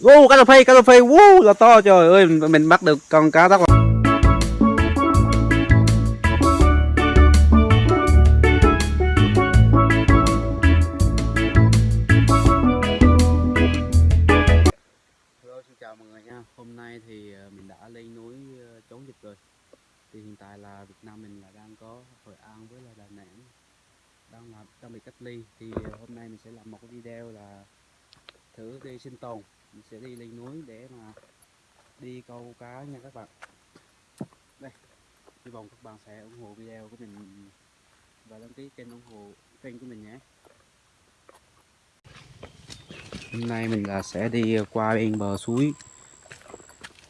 Wow, cá rô phi, cá rô phi, wow, là to trời ơi, mình bắt được con cá rất là Hello, xin chào mọi người nha. Hôm nay thì ờ, mình đã lên núi ờ, chống dịch rồi. Thì hiện tại là Việt Nam mình là đang có Hội An với là Đà Nẵng đang làm đang bị cách ly. Thì ờ, hôm nay mình sẽ làm một cái video là thử đi sinh tồn. Sẽ đi lên núi để mà đi câu cá nha các bạn. Đây, hy vọng các bạn sẽ ủng hộ video của mình và đăng ký kênh ủng hộ kênh của mình nhé. Hôm nay mình là sẽ đi qua bên bờ suối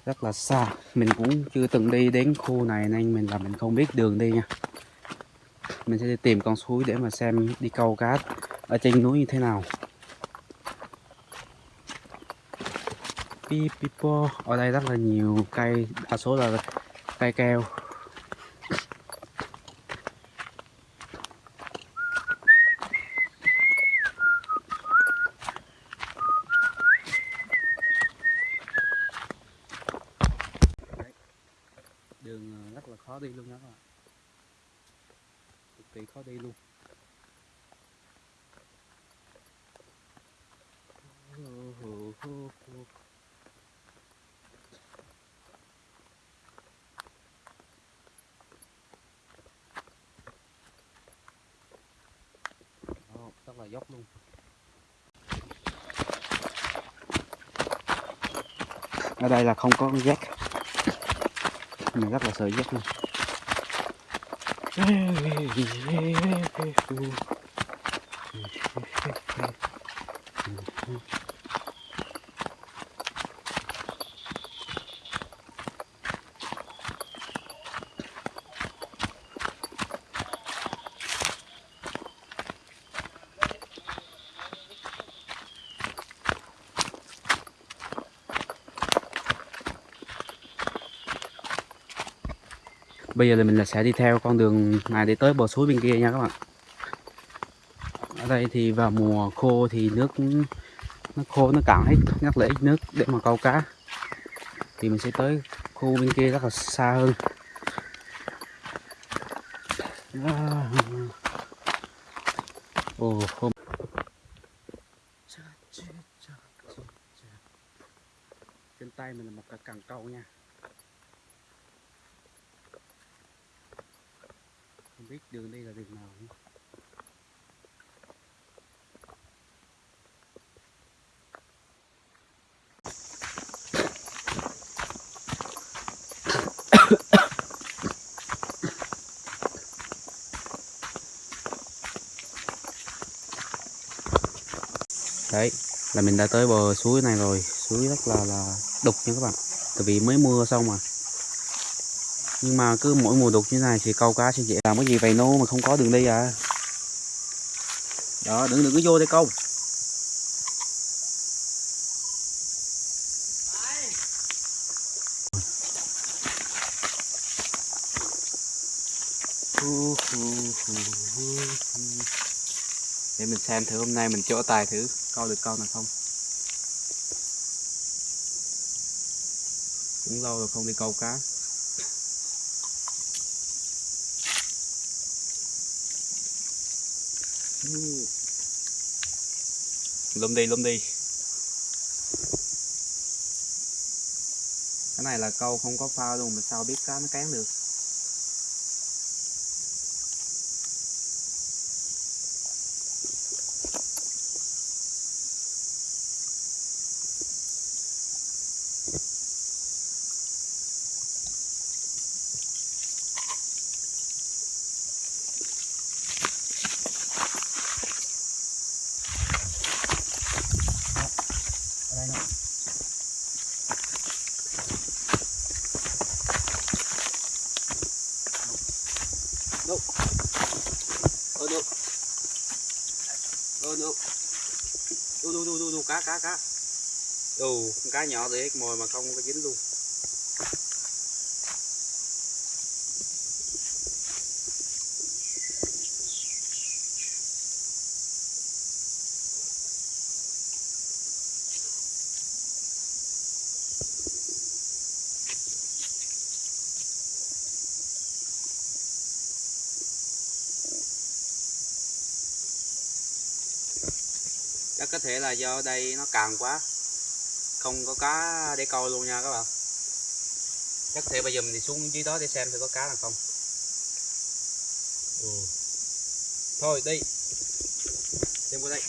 rất là xa mình cũng chưa từng đi đến khu này nên mình là mình không biết đường đi nha mình sẽ đi tìm con suối để mà xem đi câu cá ở trên núi như thế nào Pipipo ở đây rất là nhiều cây đa số là cây keo đường ờ, rất là khó đi luôn đó các bạn cực kỳ khó đi luôn là dốc luôn. Ở đây là không có con rác mình rất là sợ rác luôn bây giờ thì mình là sẽ đi theo con đường này để tới bờ suối bên kia nha các bạn. Ở đây thì vào mùa khô thì nước nó khô, nó cạn hết ngắt lấy nước để mà câu cá. Thì mình sẽ tới khu bên kia rất là xa hơn. Ồ, hôm trên tay mình là một cái càng câu nha. Không biết đường đây là đường nào nữa. đấy, là mình đã tới bờ suối này rồi. Suối rất là là đục nha các bạn. Tại vì mới mưa xong mà nhưng mà cứ mỗi mùa đục như này thì câu cá sẽ dễ làm cái gì? Vậy nô mà không có đường đi à? Đó, đừng đừng có vô đây câu. Để mình xem thử hôm nay mình chỗ tài thử câu được câu nào không. Cũng lâu rồi không đi câu cá. Lùm đi lùm đi. Cái này là câu không có phao luôn, mà sao biết cá nó cán được? ở cá cá cá con cá nhỏ thì hết mồi mà không có dính luôn. Thể là do đây nó cạn quá. Không có cá để câu luôn nha các bạn. Chắc thể bây giờ mình đi xuống dưới đó để xem thử có cá là không. Ừ. thôi đi. Xem qua đây.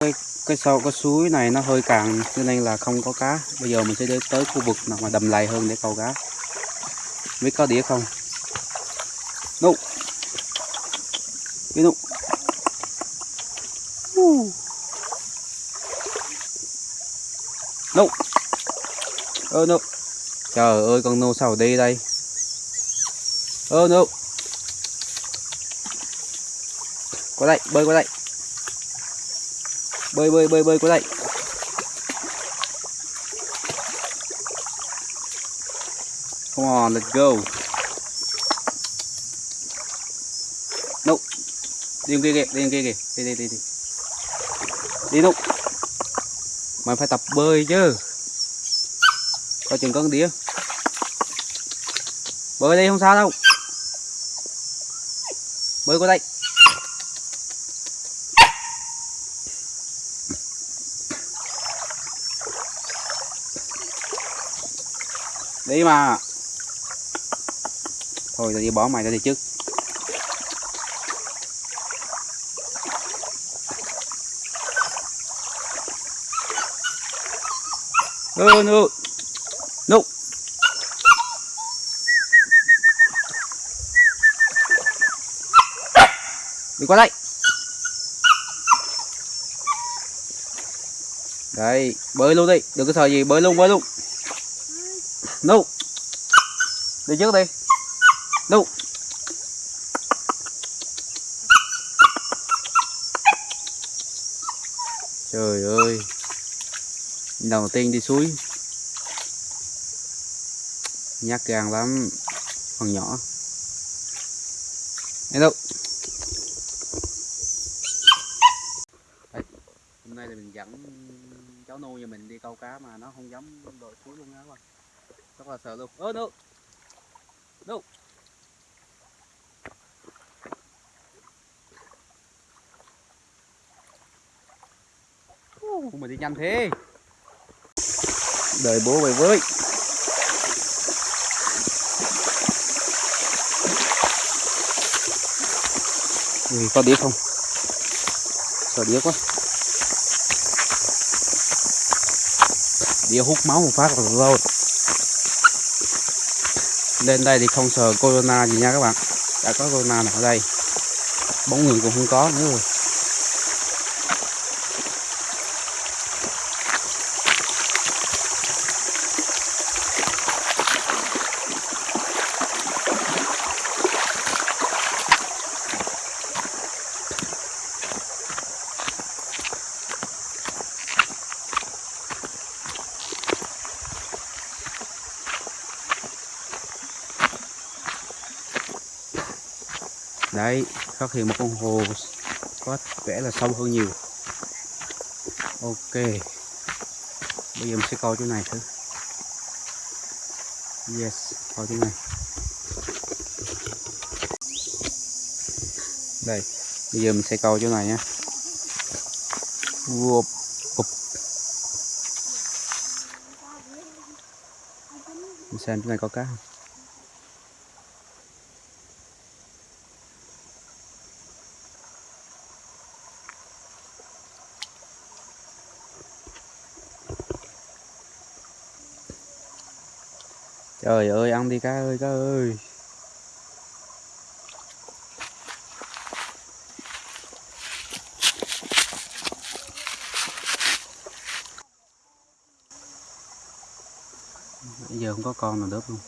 Cái, cái sau cái suối này nó hơi cạn cho nên là không có cá. Bây giờ mình sẽ đi tới khu vực nào mà đầm lầy hơn để câu cá. Biết có đĩa không? No đi no nụ. Ơ nụ, trời ơi con nô sao đi đây? Ơ nụ, qua đây bơi qua đây. Bơi bơi bơi bơi qua đây. Come on let's go. Đi kia kìa đi kia kìa đi đi đi đi. Đi no mày phải tập bơi chứ. Coi chừng con đĩa. Bơi đây không sao đâu. Bơi qua đây. Đi mà. Thôi, tao đi bỏ mày ra đi trước. No no no đi qua đây đây, bơi luôn đi. Đừng có sợ gì, bơi luôn bơi luôn. No đi trước đi. No trời ơi đầu tiên đi suối. Nhát gan lắm con nhỏ. Hello. Đây, hôm nay là mình dẫn cháu nuôi nhà mình đi câu cá mà nó không dám đội suối luôn á các bạn. Rất là sợ luôn. Ơ đâu đâu Uh, mà đi nhanh thế đợi bố về với. Ui, có đĩa không? Sợ đĩa quá. Đĩa hút máu một phát là rồi. Lên đây thì không sợ corona gì nha các bạn. Đã có corona nào ở đây. Bóng người cũng không có nữa rồi. Đấy phát hiện một con hồ có vẻ là sâu hơn nhiều. Ok. Bây giờ mình sẽ coi chỗ này thử. Yes coi chỗ này. Đây bây giờ mình sẽ coi chỗ này nhé. Uộp, mình xem chỗ này có cá không? Trời ơi, ăn đi cá ơi cá ơi. Bây giờ không có con nào đớp luôn.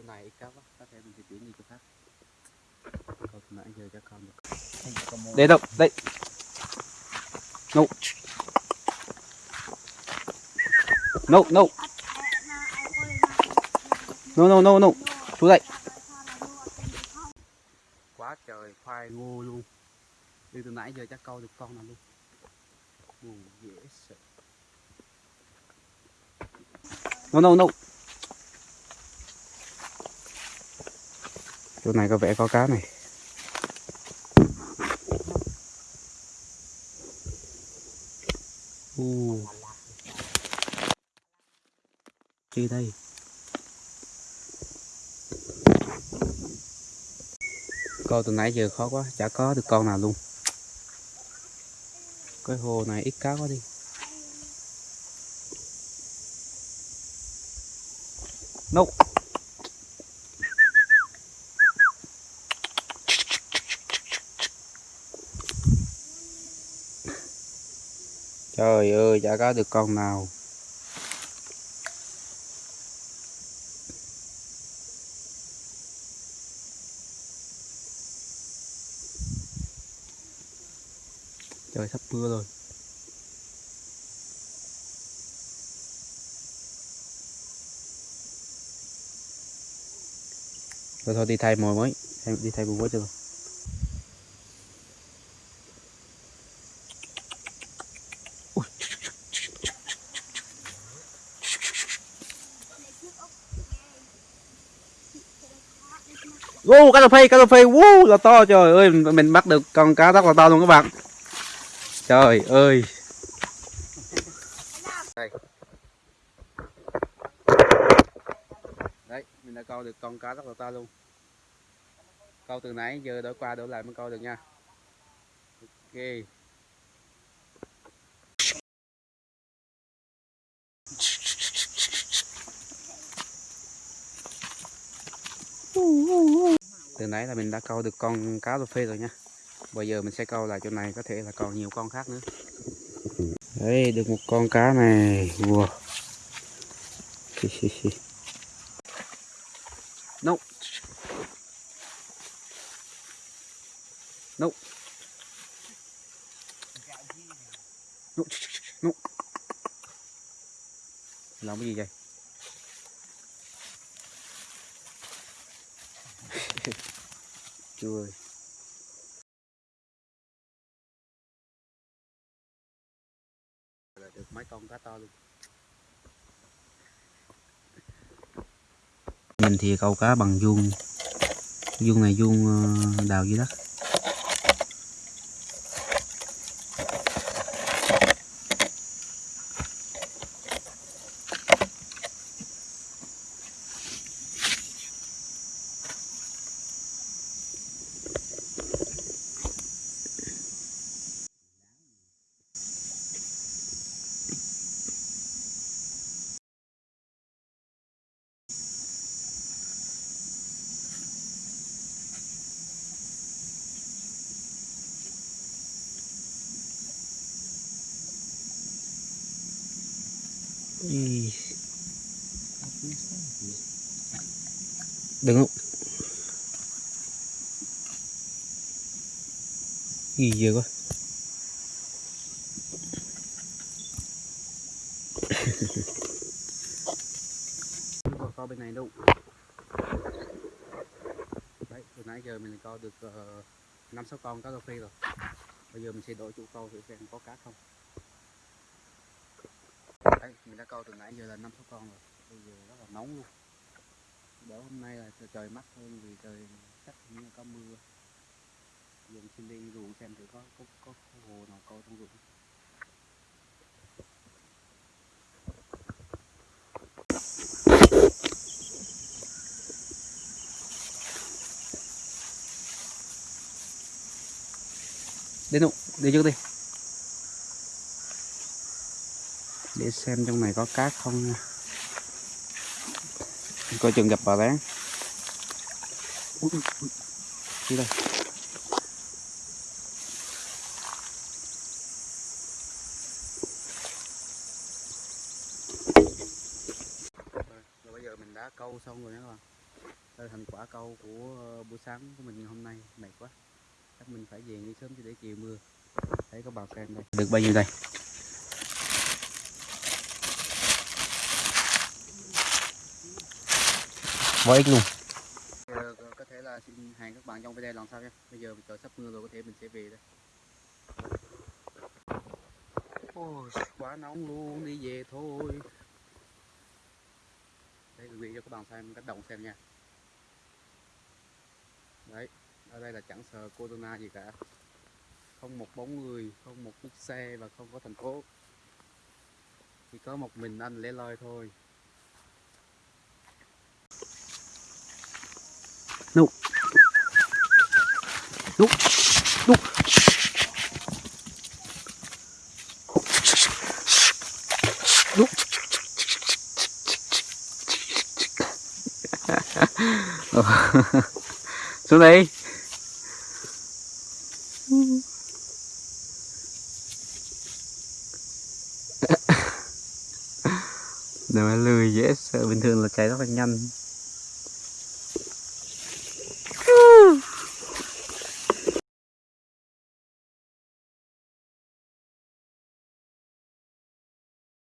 Chỗ này ít cá quá có thể mình sẽ chuyển đi chỗ khác từ nãy giờ chắc không được Để đâu, đây. No. No, no. No, no, no, no. Xuống đây. quá trời khoai ngô luôn đi từ nãy giờ chắc câu được con nào luôn Ồ, dễ sợ No, no, no. Chỗ này có vẻ có cá này. Ồ. Chi đây? Câu từ nãy giờ khó quá, chả có được con nào luôn. Cái hồ này ít cá quá đi. No. Trời ơi, chả có được con nào. Trời sắp mưa rồi. Thôi thôi đi thay mồi mới, đi thay mồi mới cho Wow, cá rô phê, cá rô phê, wow, là to trời ơi, mình bắt được con cá rất là to luôn các bạn. Trời ơi. Đấy, mình đã câu được con cá rất là to luôn. Câu từ nãy giờ đổi qua đổi lại mới câu được nha. Ok. Từ nãy là mình đã câu được con cá rô phê rồi nha. Bây giờ mình sẽ câu lại chỗ này có thể là còn nhiều con khác nữa. Đấy, được một con cá này. Wow. No. No. No. No. Làm cái gì vậy? Là được mấy con cá to luôn. Mình thì câu cá bằng vuông. Vuông này vuông ờ, đào dưới đất đừng không? Gì giờ quá. Không có co bên này đâu đấy, từ nãy giờ mình co được năm năm sáu con cá rô phi rồi. Bây giờ mình sẽ đổi chủ câu thử xem có cá không mình đã câu từ nãy giờ là năm sáu con rồi. Bây giờ rất là nóng luôn. Đỡ hôm nay là trời mát hơn vì trời chắc như có mưa. Dùng xin đi ruộng xem thử có có có, có hồ nào câu trong ruộng. Đến nụ đi trước đi. Để xem trong này có cát không nha. Coi chừng gặp bà rán. Đi đây. Rồi, bây giờ mình đã câu xong rồi nha các bạn. Đây là thành quả câu của ờ, buổi sáng của mình hôm nay. Mệt quá. Chắc mình phải về đi sớm cho để chiều mưa. Thấy có bào xem đây. Được bao nhiêu đây? Quá ít luôn. Có- thể là xin hàng các bạn trong video lần sau nha bây giờ trời sắp mưa rồi, có thể mình sẽ về đây. Ôi, quá nóng luôn, đi về thôi. Đây, gửi cho các bạn xem cách đồng xem nha. Đấy, ở đây là chẳng sợ corona gì cả. Không một bóng người, không một chiếc xe và không có thành phố. Chỉ có một mình anh lẻ loi thôi. Đúc. Đúc. Đúc. Xuống đây nếu mà lười dễ, sợ bình thường là cháy rất là nhanh.